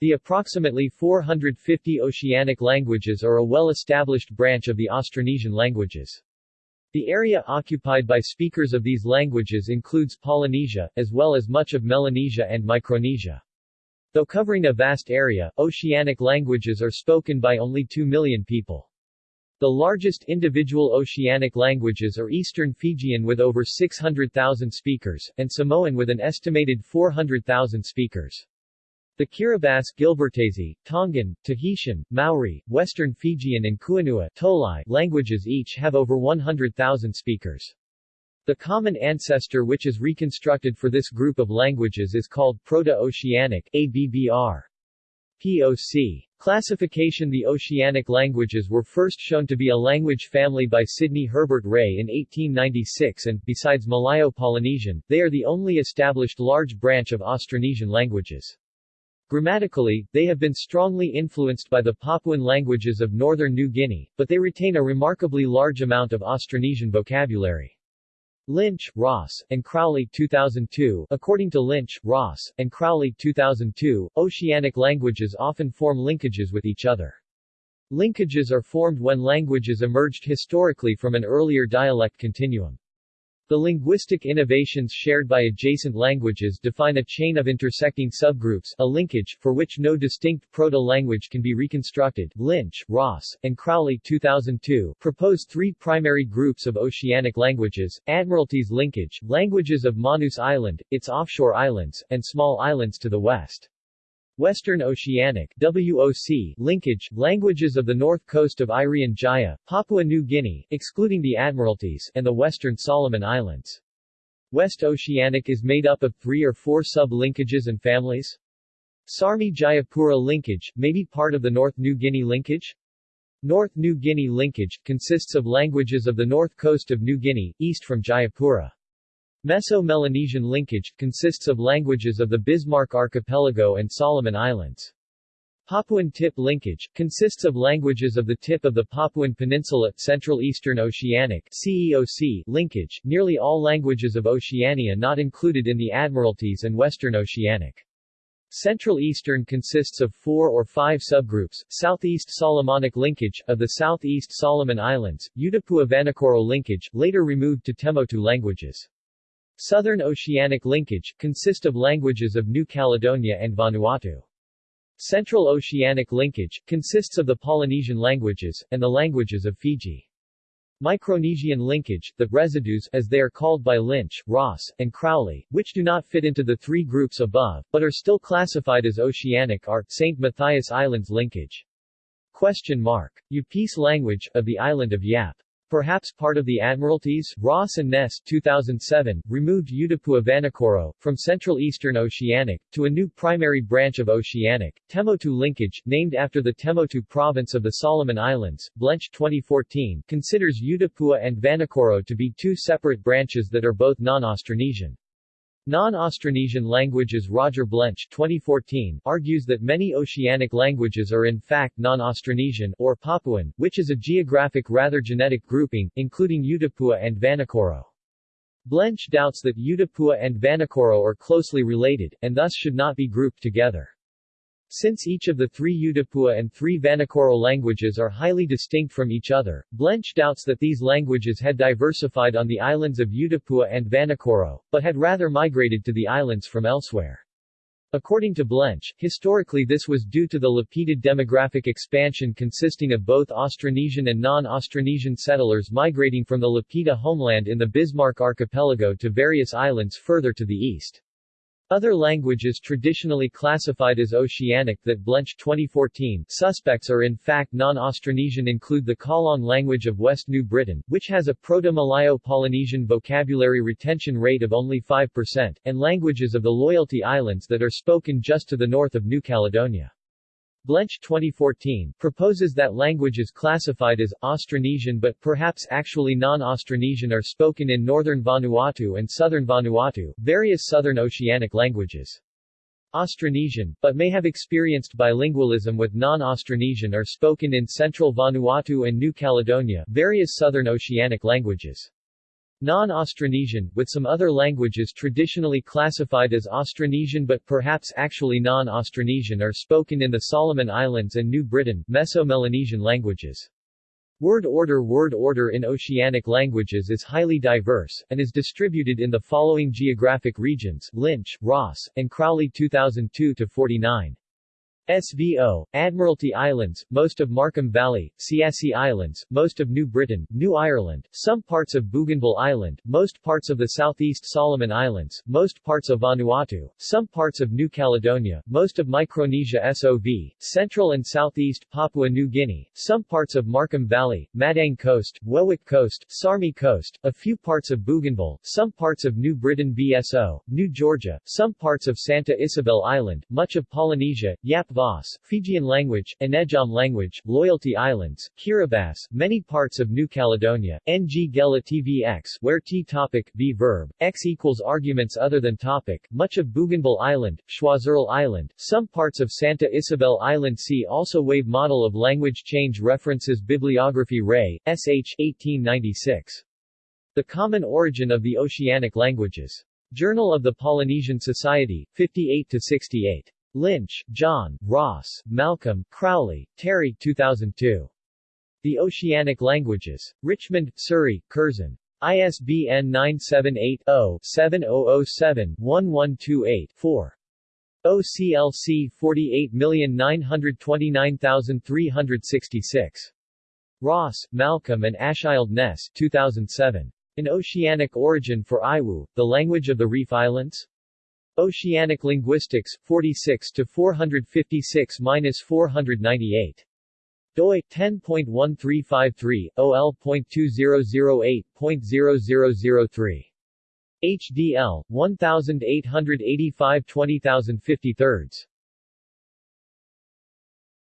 The approximately 450 oceanic languages are a well-established branch of the Austronesian languages. The area occupied by speakers of these languages includes Polynesia, as well as much of Melanesia and Micronesia. Though covering a vast area, oceanic languages are spoken by only 2 million people. The largest individual oceanic languages are Eastern Fijian with over 600,000 speakers, and Samoan with an estimated 400,000 speakers. The Kiribati, Gilbertese, Tongan, Tahitian, Maori, Western Fijian and Kuanua Tolai languages each have over 100,000 speakers. The common ancestor which is reconstructed for this group of languages is called Proto-Oceanic ABBR. POC. Classification The Oceanic languages were first shown to be a language family by Sidney Herbert Ray in 1896 and, besides Malayo-Polynesian, they are the only established large branch of Austronesian languages. Grammatically, they have been strongly influenced by the Papuan languages of northern New Guinea, but they retain a remarkably large amount of Austronesian vocabulary. Lynch, Ross, and Crowley 2002 According to Lynch, Ross, and Crowley 2002, oceanic languages often form linkages with each other. Linkages are formed when languages emerged historically from an earlier dialect continuum. The linguistic innovations shared by adjacent languages define a chain of intersecting subgroups a linkage, for which no distinct proto-language can be reconstructed. Lynch, Ross, and Crowley 2002 propose three primary groups of oceanic languages, Admiralties linkage, languages of Manus Island, its offshore islands, and small islands to the west. Western Oceanic WOC linkage, languages of the north coast of Irian Jaya, Papua New Guinea, excluding the Admiralties, and the Western Solomon Islands. West Oceanic is made up of three or four sub-linkages and families. Sarmi Jayapura linkage, may be part of the North New Guinea linkage. North New Guinea linkage, consists of languages of the north coast of New Guinea, east from Jayapura. Meso-Melanesian linkage, consists of languages of the Bismarck Archipelago and Solomon Islands. Papuan tip linkage, consists of languages of the tip of the Papuan Peninsula, Central Eastern Oceanic CEOC linkage, nearly all languages of Oceania not included in the Admiralties and Western Oceanic. Central Eastern consists of four or five subgroups, Southeast Solomonic linkage, of the Southeast Solomon Islands, Utupua-Vanikoro linkage, later removed to Temotu languages. Southern Oceanic linkage, consist of languages of New Caledonia and Vanuatu. Central Oceanic linkage, consists of the Polynesian languages, and the languages of Fiji. Micronesian linkage, the residues as they are called by Lynch, Ross, and Crowley, which do not fit into the three groups above, but are still classified as oceanic are, St. Matthias Islands linkage. Question mark. Yapese language, of the island of Yap. Perhaps part of the Admiralties, Ross and Næss 2007, removed Utupua Vanikoro, from Central Eastern Oceanic, to a new primary branch of Oceanic, Temotu linkage, named after the Temotu province of the Solomon Islands. Blench 2014, considers Utupua and Vanikoro to be two separate branches that are both non-Austronesian. Non-Austronesian languages Roger Blench 2014 argues that many oceanic languages are in fact non-Austronesian or Papuan, which is a geographic rather genetic grouping, including Utupua and Vanikoro. Blench doubts that Utupua and Vanikoro are closely related, and thus should not be grouped together. Since each of the three Utupua and three Vanikoro languages are highly distinct from each other, Blench doubts that these languages had diversified on the islands of Utupua and Vanikoro, but had rather migrated to the islands from elsewhere. According to Blench, historically this was due to the Lapita demographic expansion consisting of both Austronesian and non-Austronesian settlers migrating from the Lapita homeland in the Bismarck archipelago to various islands further to the east. Other languages traditionally classified as Oceanic that Blench 2014 suspects are in fact non-Austronesian include the Kalong language of West New Britain, which has a Proto-Malayo-Polynesian vocabulary retention rate of only 5%, and languages of the Loyalty Islands that are spoken just to the north of New Caledonia. Blench 2014 proposes that languages classified as Austronesian but perhaps actually non-Austronesian are spoken in northern Vanuatu and southern Vanuatu, various southern oceanic languages. Austronesian, but may have experienced bilingualism with non-Austronesian are spoken in central Vanuatu and New Caledonia, various southern oceanic languages. Non-Austronesian, with some other languages traditionally classified as Austronesian but perhaps actually non-Austronesian are spoken in the Solomon Islands and New Britain Meso-Melanesian languages. Word order Word order in oceanic languages is highly diverse, and is distributed in the following geographic regions Lynch, Ross, and Crowley 2002-49. SVO, Admiralty Islands, most of Markham Valley, Siassi Islands, most of New Britain, New Ireland, some parts of Bougainville Island, most parts of the Southeast Solomon Islands, most parts of Vanuatu, some parts of New Caledonia, most of Micronesia SOV, Central and Southeast Papua New Guinea, some parts of Markham Valley, Madang Coast, Wewak Coast, Sarmi Coast, a few parts of Bougainville, some parts of New Britain VSO, New Georgia, some parts of Santa Isabel Island, much of Polynesia, Yap VOS, Fijian language, Anejom language, Loyalty Islands, Kiribati, many parts of New Caledonia, Ng Gela TVX, where T topic, V verb, X equals arguments other than topic, much of Bougainville Island, Choiseul Island, some parts of Santa Isabel Island See also Wave Model of Language Change References Bibliography Ray, S.H. 1896. The Common Origin of the Oceanic Languages. Journal of the Polynesian Society, 58-68. Lynch, John, Ross, Malcolm, Crowley, Terry 2002. The Oceanic Languages. Richmond, Surrey, Curzon. ISBN 978-0-7007-1128-4. OCLC 48929366. Ross, Malcolm and Åshild Næss 2007. An Oceanic Origin for Aiwu, the Language of the Reef Islands? Oceanic Linguistics, 46 to 456-498. doi 10.1353 OL.2008.0003 HDL 1885 20053